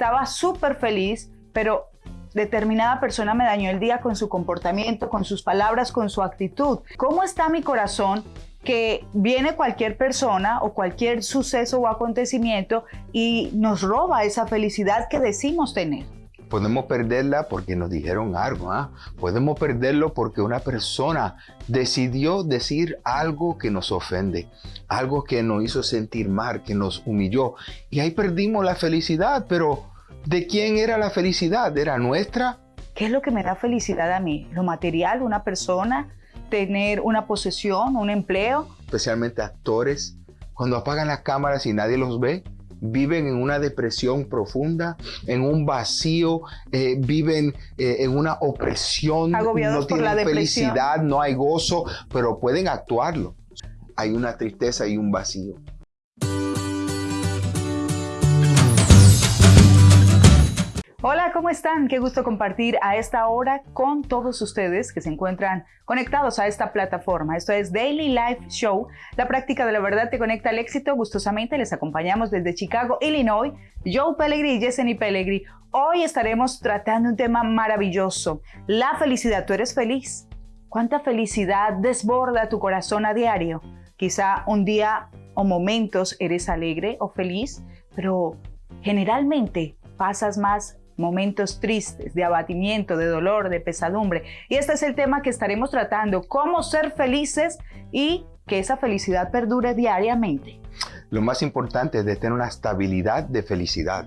estaba súper feliz, pero determinada persona me dañó el día con su comportamiento, con sus palabras, con su actitud. ¿Cómo está mi corazón? que viene cualquier persona o cualquier suceso o acontecimiento y nos roba esa felicidad que decimos tener. Podemos perderla porque nos dijeron algo, ¿ah? podemos perderlo porque una persona decidió decir algo que nos ofende, algo que nos hizo sentir mal, que nos humilló. Y ahí perdimos la felicidad, pero ¿de quién era la felicidad? ¿Era nuestra? ¿Qué es lo que me da felicidad a mí? ¿Lo material, una persona? ¿Tener una posesión, un empleo? Especialmente actores, cuando apagan las cámaras y nadie los ve, viven en una depresión profunda, en un vacío, eh, viven eh, en una opresión, no tienen felicidad, no hay gozo, pero pueden actuarlo. Hay una tristeza y un vacío. Hola, ¿cómo están? Qué gusto compartir a esta hora con todos ustedes que se encuentran conectados a esta plataforma. Esto es Daily Life Show. La práctica de la verdad te conecta al éxito. Gustosamente les acompañamos desde Chicago, Illinois. Joe Pellegrini y Yesenia Pellegrini. Hoy estaremos tratando un tema maravilloso. La felicidad. ¿Tú eres feliz? ¿Cuánta felicidad desborda tu corazón a diario? Quizá un día o momentos eres alegre o feliz, pero generalmente pasas más momentos tristes, de abatimiento, de dolor, de pesadumbre. Y este es el tema que estaremos tratando, cómo ser felices y que esa felicidad perdure diariamente. Lo más importante es de tener una estabilidad de felicidad.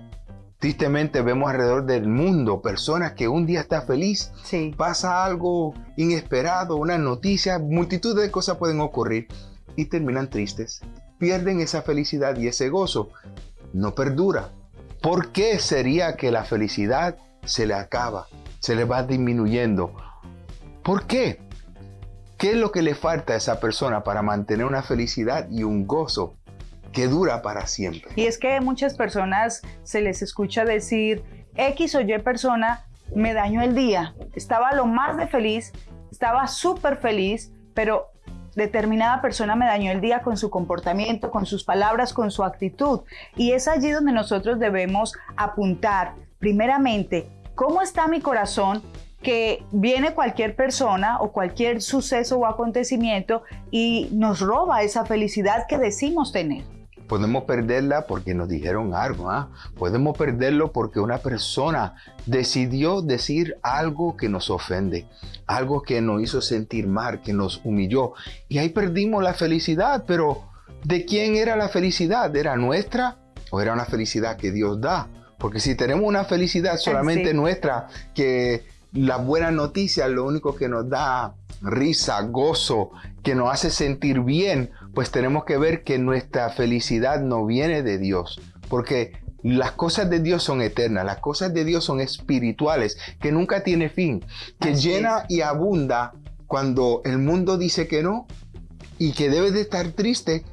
Tristemente vemos alrededor del mundo personas que un día está feliz, pasa algo inesperado, una noticia, multitud de cosas pueden ocurrir y terminan tristes. Pierden esa felicidad y ese gozo. No perdura. ¿Por qué sería que la felicidad se le acaba, se le va disminuyendo? ¿Por qué? ¿Qué es lo que le falta a esa persona para mantener una felicidad y un gozo que dura para siempre? Y es que muchas personas se les escucha decir, X o Y persona me dañó el día, estaba lo más de feliz, estaba súper feliz, pero determinada persona me dañó el día con su comportamiento, con sus palabras, con su actitud. Y es allí donde nosotros debemos apuntar, primeramente, cómo está mi corazón que viene cualquier persona o cualquier suceso o acontecimiento y nos roba esa felicidad que decimos tener. Podemos perderla porque nos dijeron algo, ¿ah? podemos perderlo porque una persona decidió decir algo que nos ofende, algo que nos hizo sentir mal, que nos humilló. Y ahí perdimos la felicidad, pero ¿de quién era la felicidad? ¿Era nuestra o era una felicidad que Dios da? Porque si tenemos una felicidad solamente nuestra, que la buena noticia lo único que nos da risa, gozo, que nos hace sentir bien, pues tenemos que ver que nuestra felicidad no viene de Dios, porque las cosas de Dios son eternas, las cosas de Dios son espirituales, que nunca tiene fin, que llena y abunda cuando el mundo dice que no y que debe de estar triste.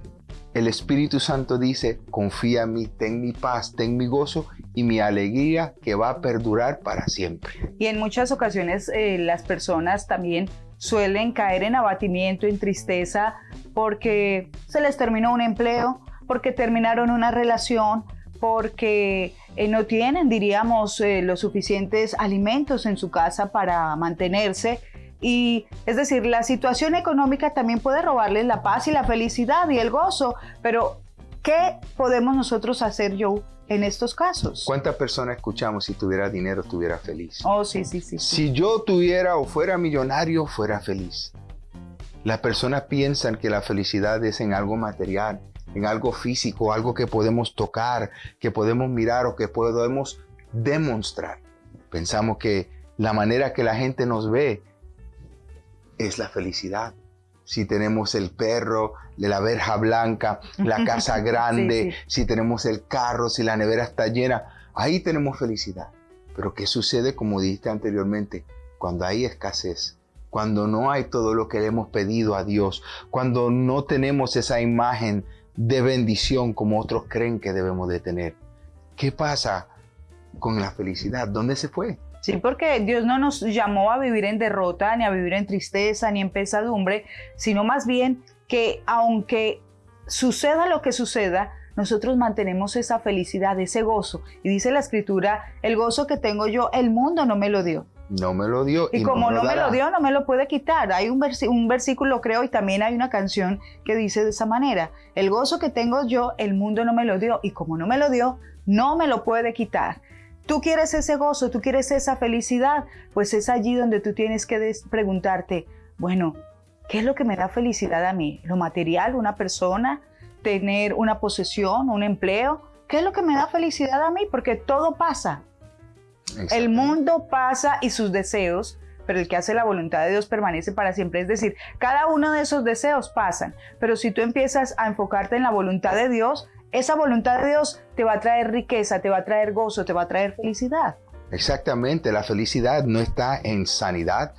El Espíritu Santo dice, confía en mí, ten mi paz, ten mi gozo y mi alegría que va a perdurar para siempre. Y en muchas ocasiones eh, las personas también suelen caer en abatimiento, en tristeza, porque se les terminó un empleo, porque terminaron una relación, porque eh, no tienen, diríamos, eh, los suficientes alimentos en su casa para mantenerse. Y es decir, la situación económica también puede robarles la paz y la felicidad y el gozo, pero ¿qué podemos nosotros hacer, Joe, en estos casos. ¿Cuántas personas escuchamos si tuviera dinero estuviera feliz? Oh, sí, sí, sí, Si yo tuviera o fuera millonario, fuera feliz. Las personas piensan que la felicidad es en algo material, en algo físico, algo que podemos tocar, que podemos mirar o que podemos demostrar. Pensamos que la manera que la gente nos ve es la felicidad si tenemos el perro, la verja blanca, la casa grande, si tenemos el carro, si la nevera está llena, ahí tenemos felicidad. Pero ¿qué sucede, como dijiste anteriormente, cuando hay escasez? Cuando no hay todo lo que le hemos pedido a Dios, cuando no tenemos esa imagen de bendición como otros creen que debemos de tener. ¿Qué pasa con la felicidad? ¿Dónde se fue? Sí, porque Dios no nos llamó a vivir en derrota, ni a vivir en tristeza, ni en pesadumbre, sino más bien que aunque suceda lo que suceda, nosotros mantenemos esa felicidad, ese gozo. Y dice la escritura, el gozo que tengo yo, el mundo no me lo dio. No me lo dio. Y, como no, me lo dio, no me lo puede quitar. Hay un, un versículo, creo, y también hay una canción que dice de esa manera, el gozo que tengo yo, el mundo no me lo dio. Y como no me lo dio, no me lo puede quitar. Tú quieres ese gozo, tú quieres esa felicidad, pues es allí donde tú tienes que preguntarte, bueno, ¿qué es lo que me da felicidad a mí? ¿Lo material, una persona, tener una posesión, un empleo? ¿Qué es lo que me da felicidad a mí? Porque todo pasa. El mundo pasa y sus deseos, pero el que hace la voluntad de Dios permanece para siempre. Es decir, cada uno de esos deseos pasan, pero si tú empiezas a enfocarte en la voluntad de Dios, esa voluntad de Dios te va a traer riqueza, te va a traer gozo, te va a traer felicidad. Exactamente, la felicidad no está en sanidad,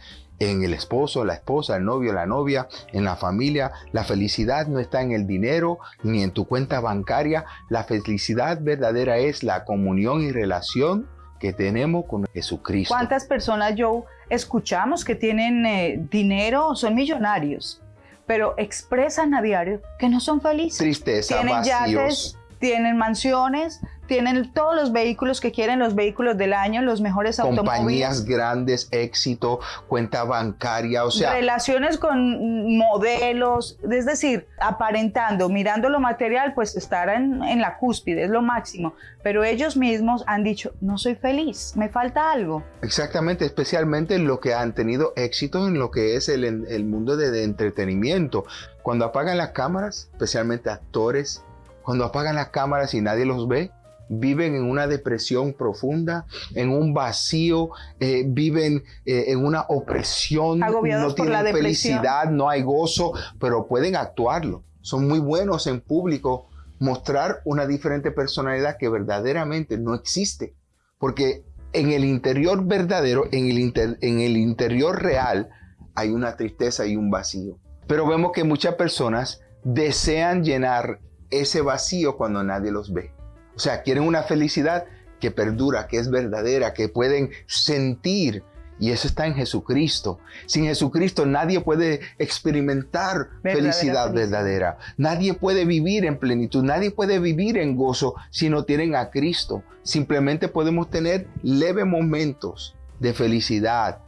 en el esposo, la esposa, el novio, la novia, en la familia. La felicidad no está en el dinero ni en tu cuenta bancaria. La felicidad verdadera es la comunión y relación que tenemos con Jesucristo. ¿Cuántas personas, yo escuchamos que tienen eh, dinero, son millonarios, pero expresan a diario que no son felices? Tristeza, tienen vacíos. tienen mansiones, tienen todos los vehículos que quieren, los vehículos del año, los mejores automóviles. Compañías grandes, éxito, cuenta bancaria, o sea... Relaciones con modelos, es decir, aparentando, mirando lo material, pues estar en, en la cúspide, es lo máximo. Pero ellos mismos han dicho, no soy feliz, me falta algo. Exactamente, especialmente en lo que han tenido éxito en lo que es el, el mundo de, de entretenimiento. Cuando apagan las cámaras, especialmente actores, cuando apagan las cámaras y nadie los ve, viven en una depresión profunda, en un vacío, eh, viven eh, en una opresión, no tienen felicidad, no hay gozo, pero pueden actuarlo. Son muy buenos en público, mostrar una diferente personalidad que verdaderamente no existe. Porque en el interior verdadero, en el, en el interior real, hay una tristeza y un vacío. Pero vemos que muchas personas desean llenar ese vacío cuando nadie los ve. O sea, quieren una felicidad que perdura, que es verdadera, que pueden sentir. Y eso está en Jesucristo. Sin Jesucristo nadie puede experimentar felicidad verdadera. Nadie puede vivir en plenitud. Nadie puede vivir en gozo si no tienen a Cristo. Simplemente podemos tener leves momentos de felicidad,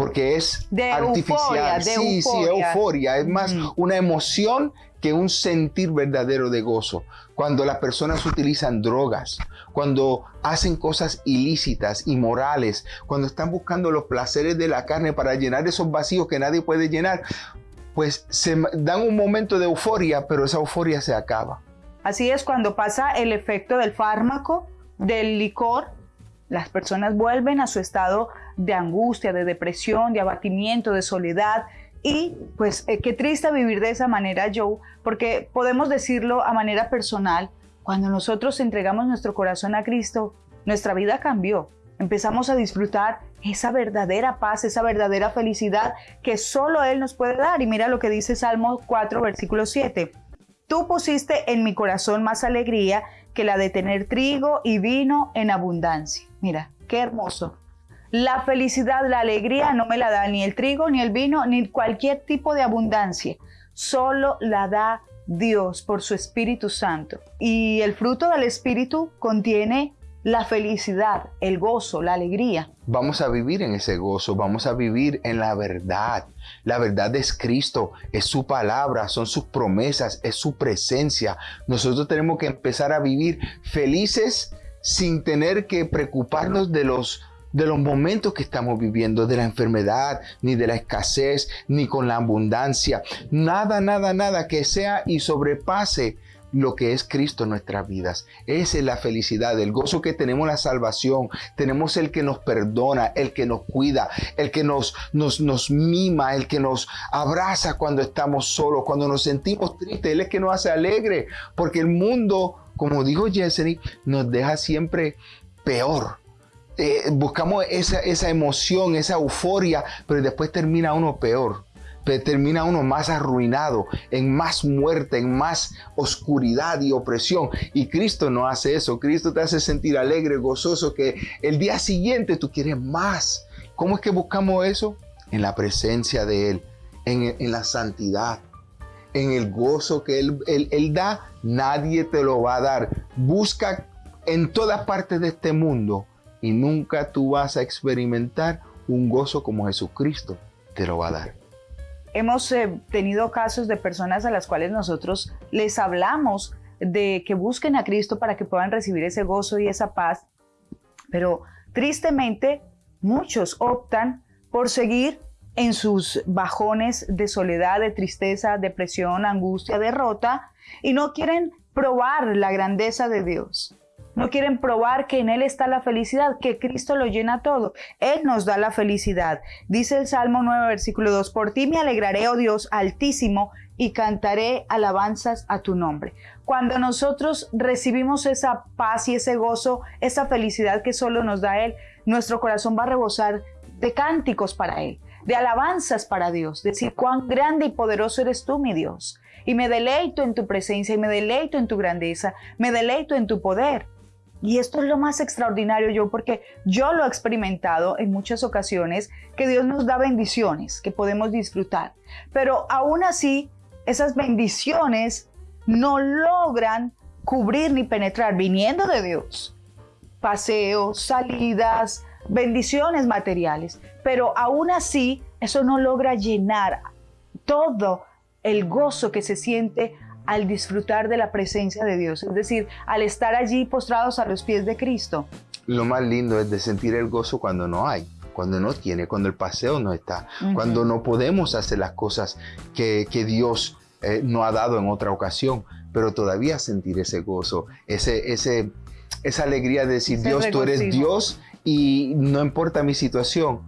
porque es artificial. sí, sí, euforia. Es más una emoción que un sentir verdadero de gozo. Cuando las personas utilizan drogas, cuando hacen cosas ilícitas, inmorales, cuando están buscando los placeres de la carne para llenar esos vacíos que nadie puede llenar, pues se dan un momento de euforia, pero esa euforia se acaba. Así es, cuando pasa el efecto del fármaco, del licor, las personas vuelven a su estado de angustia, de depresión, de abatimiento, de soledad, y pues eh, qué triste vivir de esa manera, Joe, porque podemos decirlo a manera personal, cuando nosotros entregamos nuestro corazón a Cristo, nuestra vida cambió. Empezamos a disfrutar esa verdadera paz, esa verdadera felicidad que solo Él nos puede dar. Y mira lo que dice Salmo 4, versículo 7. Tú pusiste en mi corazón más alegría que la de tener trigo y vino en abundancia. Mira, qué hermoso. La felicidad, la alegría no me la da ni el trigo, ni el vino, ni cualquier tipo de abundancia. Solo la da Dios por su Espíritu Santo. Y el fruto del Espíritu contiene la felicidad, el gozo, la alegría. Vamos a vivir en ese gozo, vamos a vivir en la verdad. La verdad es Cristo, es su palabra, son sus promesas, es su presencia. Nosotros tenemos que empezar a vivir felices sin tener que preocuparnos de los de los momentos que estamos viviendo, de la enfermedad, ni de la escasez, ni con la abundancia. Nada, nada, nada que sea y sobrepase lo que es Cristo en nuestras vidas. Esa es la felicidad, el gozo que tenemos la salvación. Tenemos el que nos perdona, el que nos cuida, el que nos, nos, nos mima, el que nos abraza cuando estamos solos, cuando nos sentimos tristes. Él es que nos hace alegre, porque el mundo, como dijo Jesseny, nos deja siempre peor. Eh, buscamos esa, esa emoción, esa euforia, pero después termina uno peor termina uno más arruinado, en más muerte, en más oscuridad y opresión. Y Cristo no hace eso. Cristo te hace sentir alegre, gozoso, que el día siguiente tú quieres más. ¿Cómo es que buscamos eso? En la presencia de Él, en, en la santidad, en el gozo que él, él, da, nadie te lo va a dar. Busca en todas partes de este mundo y nunca tú vas a experimentar un gozo como Jesucristo te lo va a dar. Hemos eh, tenido casos de personas a las cuales nosotros les hablamos de que busquen a Cristo para que puedan recibir ese gozo y esa paz, pero tristemente muchos optan por seguir en sus bajones de soledad, de tristeza, depresión, angustia, derrota, y no quieren probar la grandeza de Dios. No quieren probar que en Él está la felicidad, que Cristo lo llena todo. Él nos da la felicidad. Dice el Salmo 9, versículo 2, por ti me alegraré, oh Dios altísimo, y cantaré alabanzas a tu nombre. Cuando nosotros recibimos esa paz y ese gozo, esa felicidad que solo nos da Él, nuestro corazón va a rebosar de cánticos para Él de alabanzas para Dios, decir cuán grande y poderoso eres tú, mi Dios. Y me deleito en tu presencia y me deleito en tu grandeza, me deleito en tu poder. Y esto es lo más extraordinario yo, porque yo lo he experimentado en muchas ocasiones, que Dios nos da bendiciones que podemos disfrutar. Pero aún así, esas bendiciones no logran cubrir ni penetrar viniendo de Dios. Paseos, salidas, bendiciones materiales, pero aún así eso no logra llenar todo el gozo que se siente al disfrutar de la presencia de Dios, es decir, al estar allí postrados a los pies de Cristo. Lo más lindo es de sentir el gozo cuando no hay, cuando no tiene, cuando el paseo no está, cuando no podemos hacer las cosas que, Dios eh, no ha dado en otra ocasión, pero todavía sentir ese gozo, ese, ese, esa alegría de decir, Dios, tú eres Dios y no importa mi situación,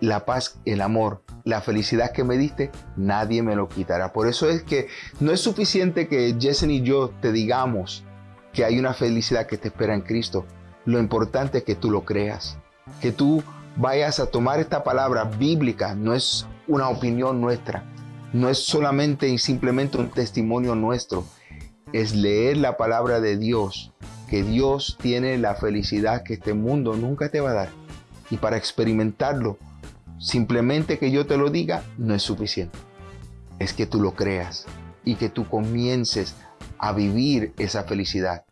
la paz, el amor, la felicidad que me diste, nadie me lo quitará. Por eso es que no es suficiente que Jessen y yo te digamos que hay una felicidad que te espera en Cristo. Lo importante es que tú lo creas, que tú vayas a tomar esta palabra bíblica, no es una opinión nuestra, no es solamente y simplemente un testimonio nuestro, es leer la palabra de Dios que Dios tiene la felicidad que este mundo nunca te va a dar. Y para experimentarlo, simplemente que yo te lo diga no es suficiente. Es que tú lo creas y que tú comiences a vivir esa felicidad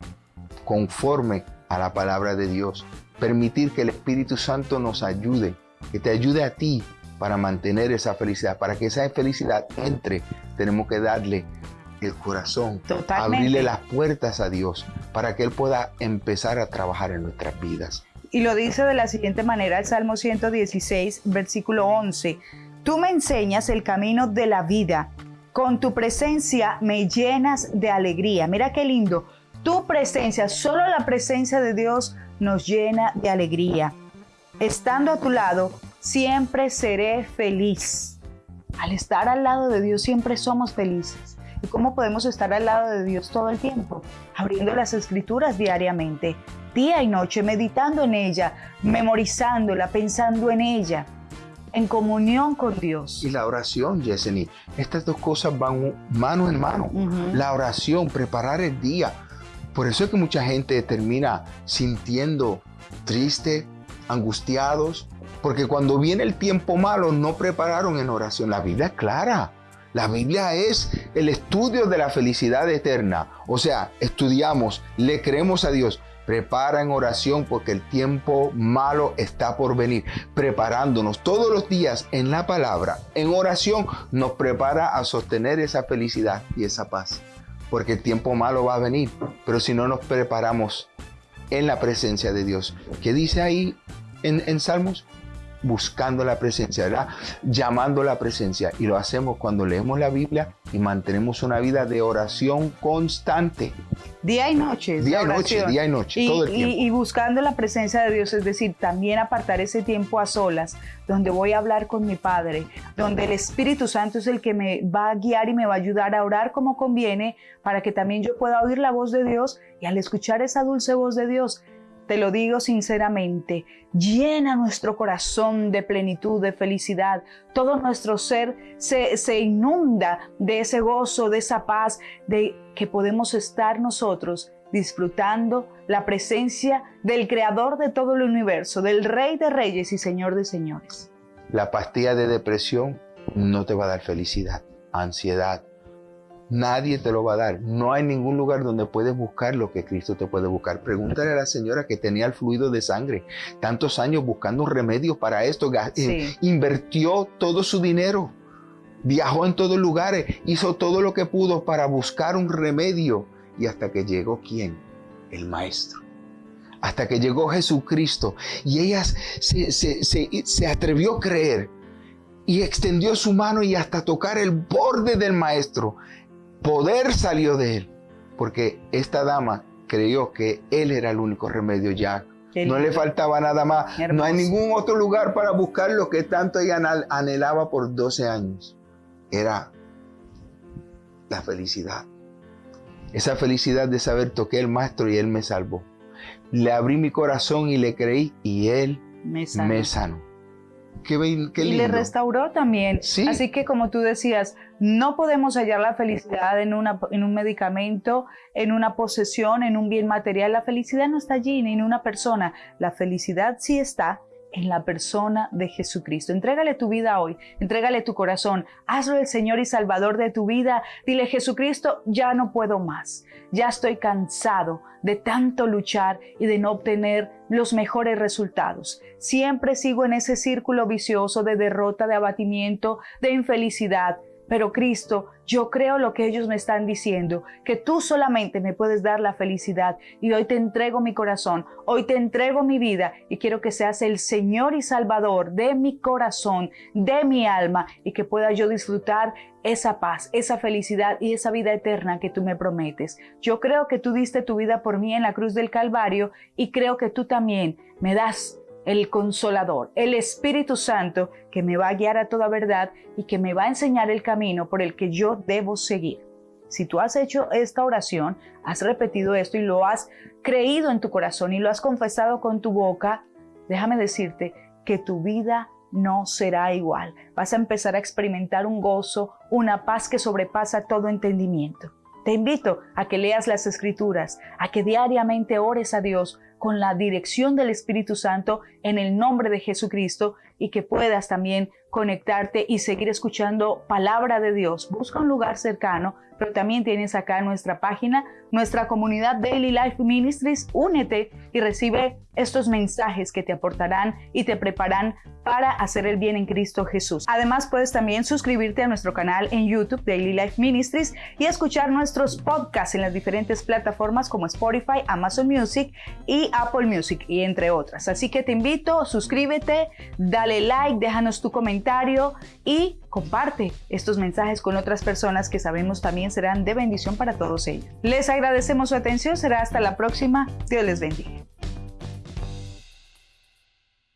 conforme a la palabra de Dios. Permitir que el Espíritu Santo nos ayude, que te ayude a ti para mantener esa felicidad. Para que esa felicidad entre, tenemos que darle el corazón, abrirle las puertas a Dios para que Él pueda empezar a trabajar en nuestras vidas. Y lo dice de la siguiente manera el Salmo 116, versículo 11. Tú me enseñas el camino de la vida. Con tu presencia me llenas de alegría. Mira qué lindo. Tu presencia, solo la presencia de Dios nos llena de alegría. Estando a tu lado, siempre seré feliz. Al estar al lado de Dios siempre somos felices. ¿Y cómo podemos estar al lado de Dios todo el tiempo? Abriendo las escrituras diariamente, día y noche, meditando en ella, memorizándola, pensando en ella, en comunión con Dios. Y la oración, Yeseni, estas dos cosas van mano en mano. La oración, preparar el día. Por eso es que mucha gente termina sintiendo triste, angustiados, porque cuando viene el tiempo malo no prepararon en oración. La vida es clara. La Biblia es el estudio de la felicidad eterna. O sea, estudiamos, le creemos a Dios. Prepara en oración porque el tiempo malo está por venir. Preparándonos todos los días en la palabra, en oración, nos prepara a sostener esa felicidad y esa paz. Porque el tiempo malo va a venir. Pero si no nos preparamos en la presencia de Dios, ¿qué dice ahí en, en Salmos? Buscando la presencia, ¿verdad? Llamando la presencia. Y lo hacemos cuando leemos la Biblia y mantenemos una vida de oración constante. Día y noche. Día y noche, día y noche, y, todo el tiempo. Y, buscando la presencia de Dios, es decir, también apartar ese tiempo a solas, donde voy a hablar con mi Padre, donde el Espíritu Santo es el que me va a guiar y me va a ayudar a orar como conviene, para que también yo pueda oír la voz de Dios y al escuchar esa dulce voz de Dios, te lo digo sinceramente, llena nuestro corazón de plenitud, de felicidad. Todo nuestro ser se, se, inunda de ese gozo, de esa paz, de que podemos estar nosotros disfrutando la presencia del Creador de todo el universo, del Rey de Reyes y Señor de Señores. La pastilla de depresión no te va a dar felicidad, ansiedad, Nadie te lo va a dar. No hay ningún lugar donde puedes buscar lo que Cristo te puede buscar. Pregúntale a la señora que tenía el fluido de sangre, tantos años buscando remedios para esto, eh, invirtió todo su dinero, viajó en todos lugares, hizo todo lo que pudo para buscar un remedio. Y hasta que llegó quién? El maestro hasta que llegó Jesucristo y ella se, se, atrevió a creer y extendió su mano y hasta tocar el borde del maestro. Poder salió de él, porque esta dama creyó que él era el único remedio ya. No le faltaba nada más. No hay ningún otro lugar para buscar lo que tanto ella anhelaba por 12 años. Era la felicidad. Esa felicidad de saber toqué el maestro y él me salvó. Le abrí mi corazón y le creí y él me sanó. y le restauró también. Así que como tú decías, no podemos hallar la felicidad en, una, en un medicamento, en una posesión, en un bien material. La felicidad no está allí, ni en una persona. La felicidad sí está en la persona de Jesucristo. Entrégale tu vida hoy, entrégale tu corazón, hazlo el Señor y Salvador de tu vida. Dile, Jesucristo, ya no puedo más, ya estoy cansado de tanto luchar y de no obtener los mejores resultados. Siempre sigo en ese círculo vicioso de derrota, de abatimiento, de infelicidad pero Cristo, yo creo lo que ellos me están diciendo, que tú solamente me puedes dar la felicidad y hoy te entrego mi corazón, hoy te entrego mi vida y quiero que seas el Señor y Salvador de mi corazón, de mi alma y que pueda yo disfrutar esa paz, esa felicidad y esa vida eterna que tú me prometes. Yo creo que tú diste tu vida por mí en la cruz del Calvario y creo que tú también me das el consolador, el Espíritu Santo que me va a guiar a toda verdad y que me va a enseñar el camino por el que yo debo seguir. Si tú has hecho esta oración, has repetido esto y lo has creído en tu corazón y lo has confesado con tu boca, déjame decirte que tu vida no será igual. Vas a empezar a experimentar un gozo, una paz que sobrepasa todo entendimiento. Te invito a que leas las escrituras, a que diariamente ores a Dios con la dirección del Espíritu Santo en el nombre de Jesucristo y que puedas también conectarte y seguir escuchando palabra de Dios. Busca un lugar cercano, pero también tienes acá nuestra página, nuestra comunidad Daily Life Ministries. Únete y recibe estos mensajes que te aportarán y te preparan para hacer el bien en Cristo Jesús. Además, puedes también suscribirte a nuestro canal en YouTube Daily Life Ministries y escuchar nuestros podcasts en las diferentes plataformas como Spotify, Amazon Music y Apple Music y entre otras. Así que te invito, suscríbete, dale like, déjanos tu comentario y comparte estos mensajes con otras personas que sabemos también serán de bendición para todos ellos. Les agradecemos su atención, será hasta la próxima. Dios les bendiga.